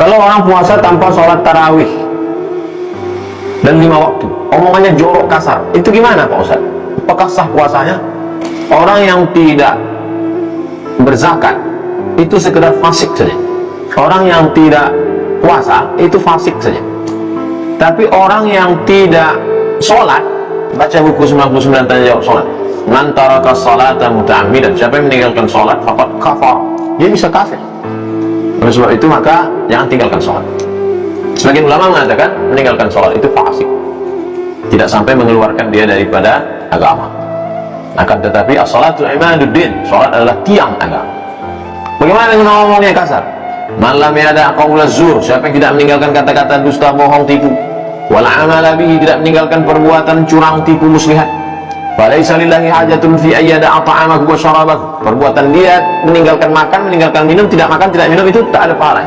Kalau orang puasa tanpa sholat tarawih dan lima waktu, omongannya jorok kasar, itu gimana Pak Ustaz? Apakah sah puasanya? Orang yang tidak berzakat itu sekedar fasik saja. Orang yang tidak puasa itu fasik saja. Tapi orang yang tidak sholat, baca buku 99 tanya jawab sholat. Man taraka salata muta'ammidan. Siapa yang meninggalkan sholat, faqad kafar. Dia bisa kafir. Oleh sebab itu maka jangan tinggalkan sholat. Sebagian ulama mengatakan meninggalkan sholat itu fasik. Tidak sampai mengeluarkan dia daripada agama. Akan tetapi as-salatu imaduddin. Sholat adalah tiang agama. Bagaimana dengan ngomongnya kasar? Malam ada qaula zur. Siapa yang tidak meninggalkan kata-kata dusta, bohong, tipu. Wal amala bihi tidak meninggalkan perbuatan curang, tipu, muslihat. Falaisa lillahi hajatun fi ayyada at'amahu wa syarabahu. Perbuatan dia meninggalkan makan, meninggalkan minum, tidak makan, tidak minum itu tak ada pahala.